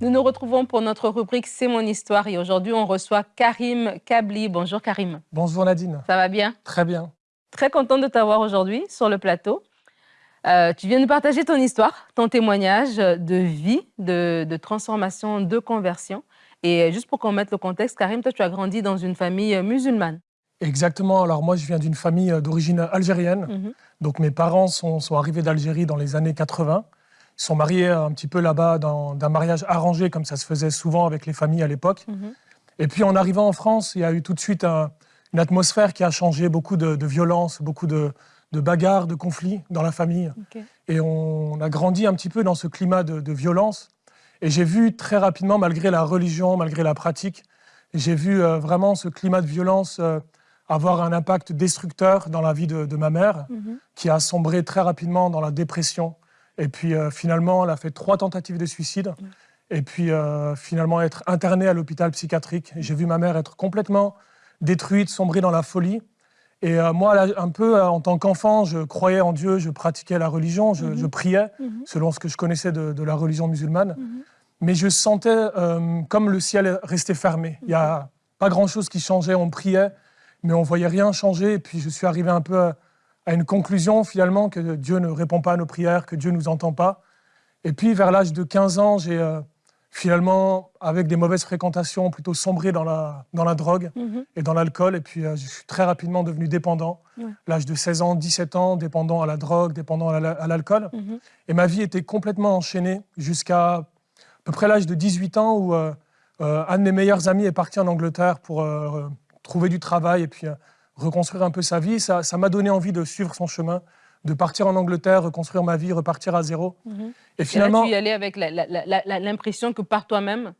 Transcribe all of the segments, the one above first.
Nous nous retrouvons pour notre rubrique C'est mon histoire et aujourd'hui on reçoit Karim Kabli. Bonjour Karim. Bonjour Nadine. Ça va bien? Très bien. Très contente de t'avoir aujourd'hui sur le plateau. Euh, tu viens de partager ton histoire, ton témoignage de vie, de, transformation, de conversion. Et juste pour qu'on mette le contexte, Karim, toi tu as grandi dans une famille musulmane. Exactement. Alors moi je viens d'une famille d'origine algérienne. Mhm. Donc mes parents sont, sont arrivés d'Algérie dans les années 80. Ils sont mariés un petit peu là-bas d'un mariage arrangé, comme ça se faisait souvent avec les familles à l'époque. Mhm. Et puis en arrivant en France, il y a eu tout de suite une atmosphère qui a changé, beaucoup de, violence, beaucoup de, bagarres, de conflits dans la famille. Et on a grandi un petit peu dans ce climat de, violence. Et j'ai vu très rapidement, malgré la religion, malgré la pratique, j'ai vu euh, vraiment ce climat de violence euh, avoir un impact destructeur dans la vie de, ma mère, mhm. qui a sombré très rapidement dans la dépression, et puis euh, finalement, elle a fait trois tentatives de suicide. Et puis euh, finalement, être internée à l'hôpital psychiatrique. J'ai vu ma mère être complètement détruite, sombrer dans la folie. Et euh, moi, un peu en tant qu'enfant, je croyais en Dieu, je pratiquais la religion, je, mhm. priais mhm. selon ce que je connaissais de, la religion musulmane. Mhm. Mais je sentais comme le ciel restait fermé. Il n'y a pas grand-chose qui changeait, on priait, mais on voyait rien changer. Et puis je suis arrivé un peu à une conclusion finalement que Dieu ne répond pas à nos prières, que Dieu ne nous entend pas. Et puis vers l'âge de 15 ans, j'ai euh, finalement, avec des mauvaises fréquentations, plutôt sombré dans la, dans la drogue mhm. et dans l'alcool. Et puis euh, je suis très rapidement devenu dépendant. L'âge de 16 ans, 17 ans, dépendant à la drogue, dépendant à l'alcool. Mhm. Et ma vie était complètement enchaînée jusqu'à à peu près l'âge de 18 ans où euh, un de mes meilleurs amis est parti en Angleterre pour trouver du travail et puis reconstruire un peu sa vie. Ça m'a donné envie de suivre son chemin, de partir en Angleterre, reconstruire ma vie, repartir à zéro. Mhm. Et finalement... tu y allais avec l'impression que par toi-même,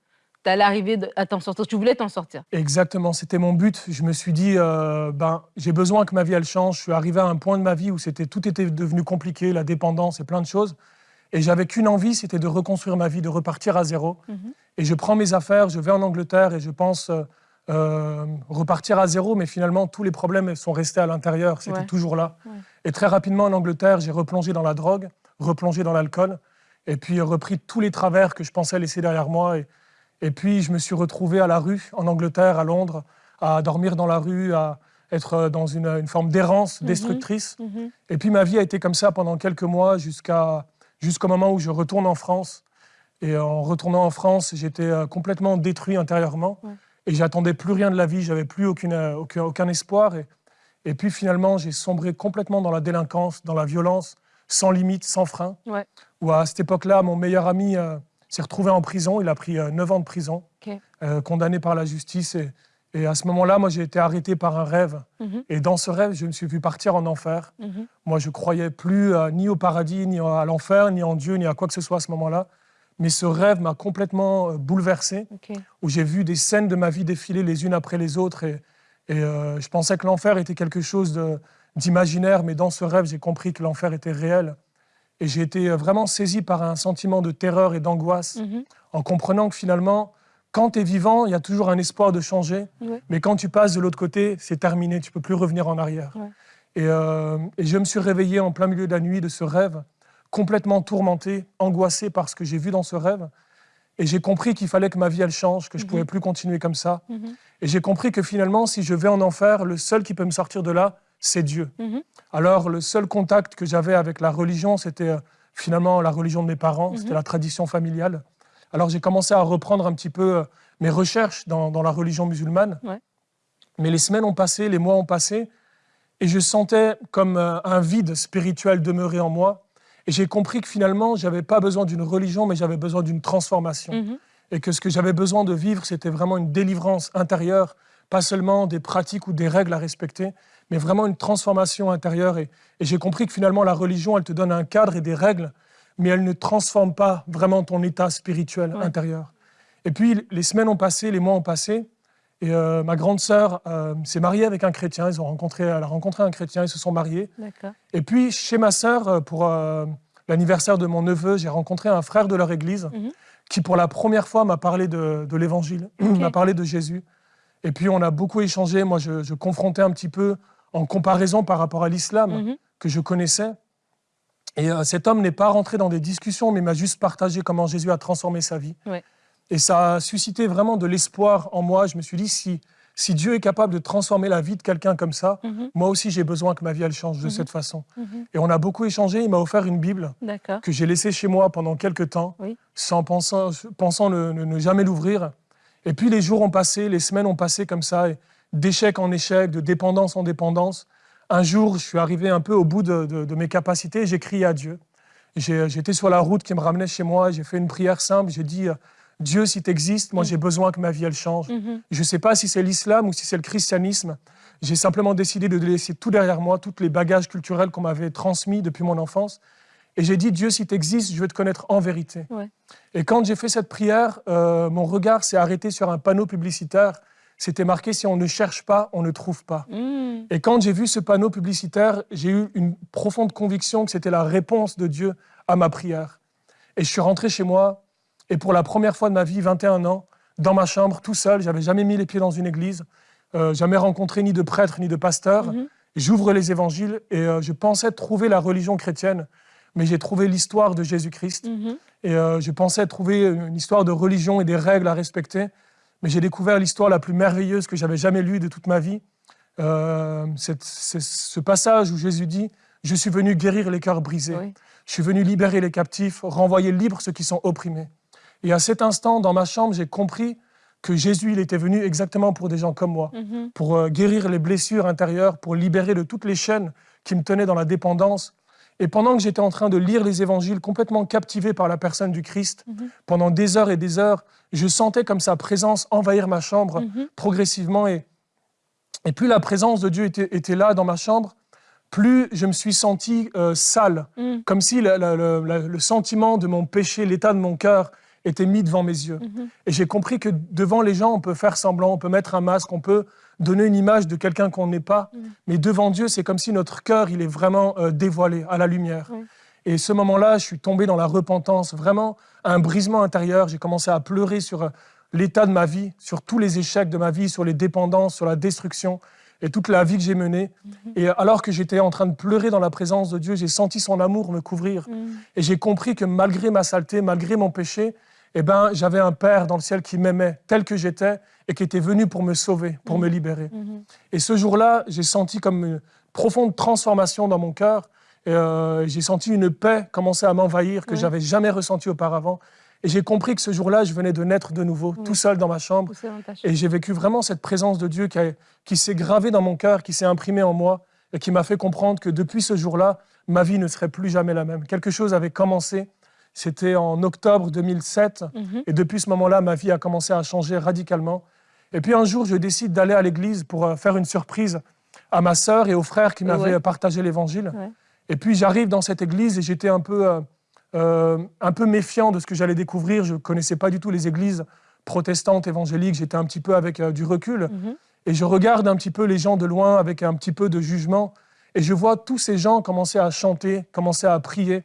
tu allais arriver à t'en sortir. Tu voulais t'en sortir. Exactement, c'était mon but. Je me suis dit, euh, ben, j'ai besoin que ma vie, elle change. Je suis arrivé à un point de ma vie où c'était tout était devenu compliqué, la dépendance et plein de choses. Et j'avais qu'une envie, c'était de reconstruire ma vie, de repartir à zéro. Mhm. Et je prends mes affaires, je vais en Angleterre et je pense... Euh, euh, repartir à zéro, mais finalement, tous les problèmes sont restés à l'intérieur, c'était toujours là. Et très rapidement, en Angleterre, j'ai replongé dans la drogue, replongé dans l'alcool, et puis repris tous les travers que je pensais laisser derrière moi. Et, et puis, je me suis retrouvé à la rue, en Angleterre, à Londres, à dormir dans la rue, à être dans une, forme d'errance mhm. destructrice. Mhm. Et puis, ma vie a été comme ça pendant quelques mois, jusqu'à jusqu'au moment où je retourne en France. Et en retournant en France, j'étais euh, complètement détruit intérieurement. Et j'attendais plus rien de la vie, j'avais plus aucune, euh, aucun, aucun, espoir. Et, et puis finalement, j'ai sombré complètement dans la délinquance, dans la violence, sans limite, sans frein. Ouais. Où à cette époque-là, mon meilleur ami euh, s'est retrouvé en prison. Il a pris 9 euh, ans de prison, condamné par la justice. Et, et à ce moment-là, moi, j'ai été arrêté par un rêve. Mhm. Et dans ce rêve, je me suis vu partir en enfer. Mhm. Moi, je croyais plus ni au paradis, ni à l'enfer, ni en Dieu, ni à quoi que ce soit à ce moment-là mais ce rêve m'a complètement euh, bouleversé, où j'ai vu des scènes de ma vie défiler les unes après les autres, et, euh, je pensais que l'enfer était quelque chose d'imaginaire, mais dans ce rêve, j'ai compris que l'enfer était réel. Et j'ai été euh, vraiment saisi par un sentiment de terreur et d'angoisse, mhm. en comprenant que finalement, quand tu es vivant, il y a toujours un espoir de changer, mais quand tu passes de l'autre côté, c'est terminé, tu peux plus revenir en arrière. Et, et, je me suis réveillé en plein milieu de la nuit de ce rêve, complètement tourmenté, angoissé par ce que j'ai vu dans ce rêve. Et j'ai compris qu'il fallait que ma vie, elle change, que je ne pouvais mhm. plus continuer comme ça. Mhm. Et j'ai compris que finalement, si je vais en enfer, le seul qui peut me sortir de là, c'est Dieu. Mhm. Alors, le seul contact que j'avais avec la religion, c'était euh, finalement la religion de mes parents, c'était la tradition familiale. Alors, j'ai commencé à reprendre un petit peu euh, mes recherches dans, la religion musulmane. Mais les semaines ont passé, les mois ont passé, et je sentais comme euh, un vide spirituel demeurer en moi. Et j'ai compris que finalement, je n'avais pas besoin d'une religion, mais j'avais besoin d'une transformation. Mhm. Et que ce que j'avais besoin de vivre, c'était vraiment une délivrance intérieure, pas seulement des pratiques ou des règles à respecter, mais vraiment une transformation intérieure. Et, j'ai compris que finalement, la religion, elle te donne un cadre et des règles, mais elle ne transforme pas vraiment ton état spirituel intérieur. Et puis, les semaines ont passé, les mois ont passé, et euh, ma grande sœur euh, s'est mariée avec un chrétien. Ils ont rencontré, elle a rencontré un chrétien, ils se sont mariés. Et puis, chez ma sœur, euh, pour l'anniversaire de mon neveu, j'ai rencontré un frère de leur église mhm. qui, pour la première fois, m'a parlé de, l'évangile, m'a parlé de Jésus. Et puis, on a beaucoup échangé. Moi, je, confrontais un petit peu en comparaison par rapport à l'islam mhm. que je connaissais. Et cet homme n'est pas rentré dans des discussions, mais m'a juste partagé comment Jésus a transformé sa vie. Et ça a suscité vraiment de l'espoir en moi. Je me suis dit, si, si Dieu est capable de transformer la vie de quelqu'un comme ça, Mhm. moi aussi j'ai besoin que ma vie elle change de Mhm. cette façon. Mhm. Et on a beaucoup échangé. Il m'a offert une Bible que j'ai laissée chez moi pendant quelques temps, Oui. sans pensant, pensant ne, ne- ne jamais l'ouvrir. Et puis les jours ont passé, les semaines ont passé comme ça, d'échec en échec, de dépendance en dépendance. Un jour, je suis arrivé un peu au bout de, de- de mes capacités et j'ai crié à Dieu. J'étais sur la route qui me ramenait chez moi, j'ai fait une prière simple, j'ai dit, euh, Dieu, si tu existes, moi Mm. j'ai besoin que ma vie elle change. Mhm. Je ne sais pas si c'est l'islam ou si c'est le christianisme. J'ai simplement décidé de laisser tout derrière moi, tous les bagages culturels qu'on m'avait transmis depuis mon enfance. Et j'ai dit, Dieu, si tu existes, je veux te connaître en vérité. Ouais. Et quand j'ai fait cette prière, euh, mon regard s'est arrêté sur un panneau publicitaire. C'était marqué, si on ne cherche pas, on ne trouve pas. Mhm. Et quand j'ai vu ce panneau publicitaire, j'ai eu une profonde conviction que c'était la réponse de Dieu à ma prière. Et je suis rentré chez moi, et pour la première fois de ma vie, 21 ans, dans ma chambre, tout seul, j'avais jamais mis les pieds dans une église, euh, jamais rencontré ni de prêtre ni de pasteur. Mhm. J'ouvre les évangiles et euh, je pensais trouver la religion chrétienne, mais j'ai trouvé l'histoire de Jésus-Christ. Mhm. Et euh, je pensais trouver une histoire de religion et des règles à respecter, mais j'ai découvert l'histoire la plus merveilleuse que j'avais jamais lue de toute ma vie. C'est c'est ce passage où Jésus dit Je suis venu guérir les cœurs brisés. Oui. Je suis venu libérer les captifs, renvoyer libres ceux qui sont opprimés. Et à cet instant, dans ma chambre, j'ai compris que Jésus, il était venu exactement pour des gens comme moi, Mhm. pour euh, guérir les blessures intérieures, pour libérer de toutes les chaînes qui me tenaient dans la dépendance. Et pendant que j'étais en train de lire les évangiles, complètement captivé par la personne du Christ, Mhm. pendant des heures et des heures, je sentais comme sa présence envahir ma chambre Mhm. progressivement. Et, et plus la présence de Dieu était, était là dans ma chambre, plus je me suis senti euh, sale, Mhm. comme si le sentiment de mon péché, l'état de mon cœur, était mis devant mes yeux. Mhm. Et j'ai compris que devant les gens, on peut faire semblant, on peut mettre un masque, on peut donner une image de quelqu'un qu'on n'est pas. Mm. Mais devant Dieu, c'est comme si notre cœur, il est vraiment euh, dévoilé à la lumière. Oui. Et ce moment-là, je suis tombé dans la repentance, vraiment un brisement intérieur. J'ai commencé à pleurer sur euh, l'état de ma vie, sur tous les échecs de ma vie, sur les dépendances, sur la destruction et toute la vie que j'ai menée. Et alors que j'étais en train de pleurer dans la présence de Dieu, j'ai senti son amour me couvrir. Mhm. Et j'ai compris que malgré ma saleté, malgré mon péché, eh ben, j'avais un Père dans le ciel qui m'aimait tel que j'étais et qui était venu pour me sauver, pour Mhm. me libérer. Mhm. Et ce jour-là, j'ai senti comme une profonde transformation dans mon cœur. Et euh, j'ai senti une paix commencer à m'envahir que Ouais. j'avais jamais ressentie auparavant. Et j'ai compris que ce jour-là, je venais de naître de nouveau, tout seul dans ma chambre. Dans. Et j'ai vécu vraiment cette présence de Dieu qui, a- qui s'est gravée dans mon cœur, qui s'est imprimée en moi et qui m'a fait comprendre que depuis ce jour-là, ma vie ne serait plus jamais la même. Quelque chose avait commencé. C'était en octobre 2007. Mhm. Et depuis ce moment-là, ma vie a commencé à changer radicalement. Et puis un jour, je décide d'aller à l'église pour euh, faire une surprise à ma sœur et aux frères qui m'avaient Ouais. partagé l'évangile. Ouais. Et puis j'arrive dans cette église et j'étais un peu, euh, euh, un peu méfiant de ce que j'allais découvrir. Je ne connaissais pas du tout les églises protestantes, évangéliques. J'étais un petit peu avec euh, du recul. Mhm. Et je regarde un petit peu les gens de loin avec un petit peu de jugement. Et je vois tous ces gens commencer à chanter, commencer à prier.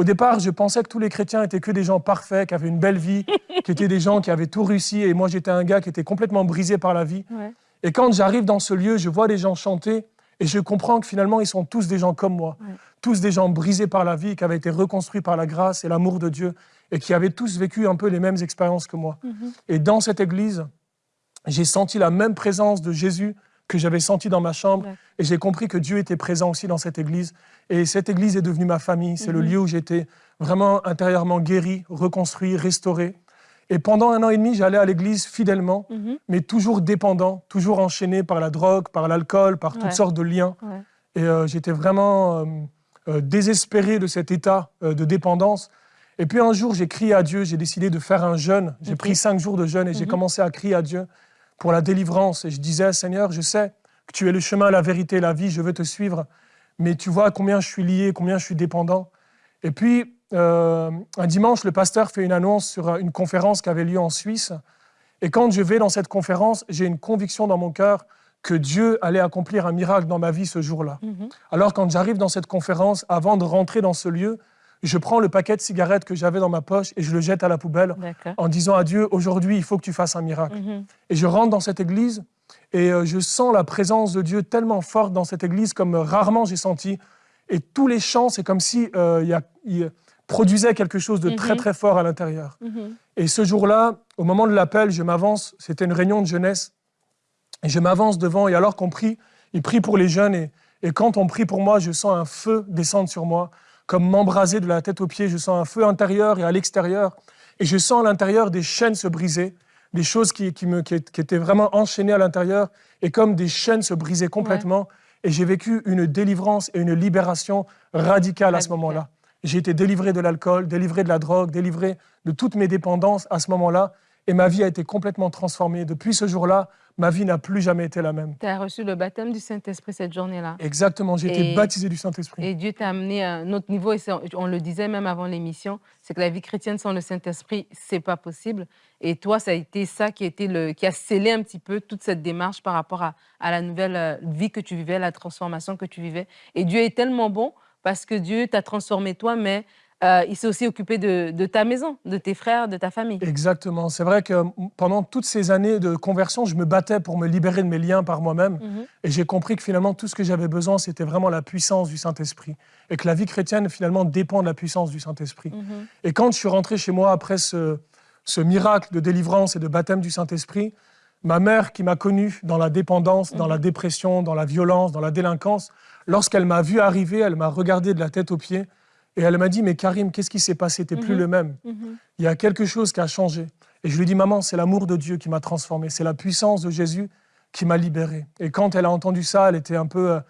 Au départ, je pensais que tous les chrétiens étaient que des gens parfaits, qui avaient une belle vie, qui étaient des gens qui avaient tout réussi. Et moi, j'étais un gars qui était complètement brisé par la vie. Ouais. Et quand j'arrive dans ce lieu, je vois les gens chanter et je comprends que finalement, ils sont tous des gens comme moi. Ouais. Tous des gens brisés par la vie, qui avaient été reconstruits par la grâce et l'amour de Dieu et qui avaient tous vécu un peu les mêmes expériences que moi. Mhm. Et dans cette église, j'ai senti la même présence de Jésus que j'avais senti dans ma chambre. Ouais. Et j'ai compris que Dieu était présent aussi dans cette église. Et cette église est devenue ma famille. C'est le Mhm. lieu où j'étais vraiment intérieurement guéri, reconstruit, restauré. Et pendant un an et demi, j'allais à l'église fidèlement, Mhm. mais toujours dépendant, toujours enchaîné par la drogue, par l'alcool, par toutes Ouais. sortes de liens. Ouais. Et euh, j'étais vraiment euh, euh, désespéré de cet état de dépendance. Et puis un jour, j'ai crié à Dieu, j'ai décidé de faire un jeûne. J'ai pris cinq jours de jeûne et j'ai Mhm. commencé à crier à Dieu pour la délivrance. Et je disais, Seigneur, je sais que tu es le chemin, la vérité, la vie, je veux te suivre. Mais tu vois combien je suis lié, combien je suis dépendant. Et puis, euh, un dimanche, le pasteur fait une annonce sur une conférence qui avait lieu en Suisse. Et quand je vais dans cette conférence, j'ai une conviction dans mon cœur que Dieu allait accomplir un miracle dans ma vie ce jour-là. Mhm. Alors quand j'arrive dans cette conférence, avant de rentrer dans ce lieu, je prends le paquet de cigarettes que j'avais dans ma poche et je le jette à la poubelle en disant à Dieu, aujourd'hui, il faut que tu fasses un miracle. Mhm. Et je rentre dans cette église et euh, je sens la présence de Dieu tellement forte dans cette église comme euh, rarement j'ai senti. Et tous les chants, c'est comme si euh, y a- produisait quelque chose de très Mhm. très fort à l'intérieur. Mhm. Et ce jour-là, au moment de l'appel, je m'avance, c'était une réunion de jeunesse, et je m'avance devant, et alors qu'on prie, il prie pour les jeunes, et, et quand on prie pour moi, je sens un feu descendre sur moi, comme m'embraser de la tête aux pieds, je sens un feu intérieur et à l'extérieur, et je sens à l'intérieur des chaînes se briser, des choses qui, qui me, qui, qui étaient vraiment enchaînées à l'intérieur, et comme des chaînes se brisaient complètement, et j'ai vécu une délivrance et une libération radicale à ce moment-là. J'ai été délivré de l'alcool, délivré de la drogue, délivré de toutes mes dépendances à ce moment-là. Et ma vie a été complètement transformée. Depuis ce jour-là, ma vie n'a plus jamais été la même. Tu as reçu le baptême du Saint-Esprit cette journée-là. Exactement, j'ai été baptisé du Saint-Esprit. Et Dieu t'a amené à un autre niveau, et on le disait même avant l'émission, c'est que la vie chrétienne sans le Saint-Esprit, c'est pas possible. Et toi, ça a été ça qui a, été le, qui a scellé un petit peu toute cette démarche par rapport à, à la nouvelle euh, vie que tu vivais, la transformation que tu vivais. Et Dieu est tellement bon parce que Dieu t'a transformé toi, mais euh, il s'est aussi occupé de, de ta maison, de tes frères, de ta famille. Exactement. C'est vrai que pendant toutes ces années de conversion, je me battais pour me libérer de mes liens par moi-même. Mhm. Et j'ai compris que finalement, tout ce que j'avais besoin, c'était vraiment la puissance du Saint-Esprit. Et que la vie chrétienne, finalement, dépend de la puissance du Saint-Esprit. Mhm. Et quand je suis rentré chez moi après ce, ce miracle de délivrance et de baptême du Saint-Esprit, ma mère qui m'a connu dans la dépendance, dans la Mhm. dépression, dans la violence, dans la délinquance, lorsqu'elle m'a vu arriver, elle m'a regardé de la tête aux pieds et elle m'a dit Mais Karim, qu'est-ce qui s'est passé? T'es plus Mhm. le même. Mhm. Il y a quelque chose qui a changé. Et je lui ai dit Maman, c'est l'amour de Dieu qui m'a transformé, c'est la puissance de Jésus qui m'a libéré. Et quand elle a entendu ça, elle était un peu, euh,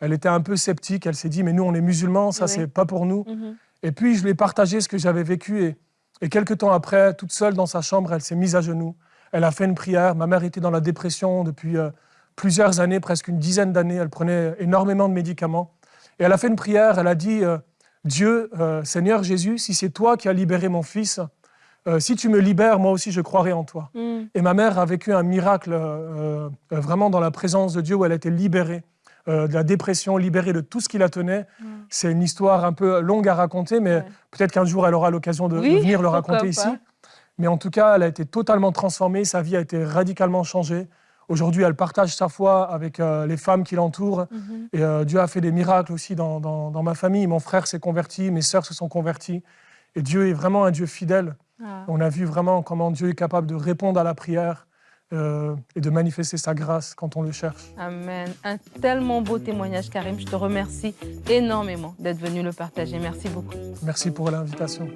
elle était un peu sceptique. Elle s'est dit Mais nous, on est musulmans, ça, Oui. c'est pas pour nous. Mhm. Et puis, je lui ai partagé ce que j'avais vécu. Et, et quelques temps après, toute seule dans sa chambre, elle s'est mise à genoux. Elle a fait une prière. Ma mère était dans la dépression depuis euh, plusieurs années, presque une dizaine d'années. Elle prenait énormément de médicaments. Et elle a fait une prière. Elle a dit euh, Dieu, euh, Seigneur Jésus, si c'est toi qui as libéré mon fils, euh, si tu me libères, moi aussi, je croirai en toi. Mhm. Et ma mère a vécu un miracle euh, vraiment dans la présence de Dieu où elle a été libérée de la dépression, libérée de tout ce qui la tenait. Mhm. C'est une histoire un peu longue à raconter, mais Ouais. peut-être qu'un jour elle aura l'occasion de, venir le raconter ici. pas. Mais en tout cas, elle a été totalement transformée, sa vie a été radicalement changée. Aujourd'hui, elle partage sa foi avec euh, les femmes qui l'entourent. Mhm. Et euh, Dieu a fait des miracles aussi dans, dans- dans ma famille. Mon frère s'est converti, mes sœurs se sont converties. Et Dieu est vraiment un Dieu fidèle. Ah. On a vu vraiment comment Dieu est capable de répondre à la prière euh, et de manifester sa grâce quand on le cherche. Amen. Un tellement beau témoignage, Karim. Je te remercie énormément d'être venu le partager. Merci beaucoup. Merci pour l'invitation.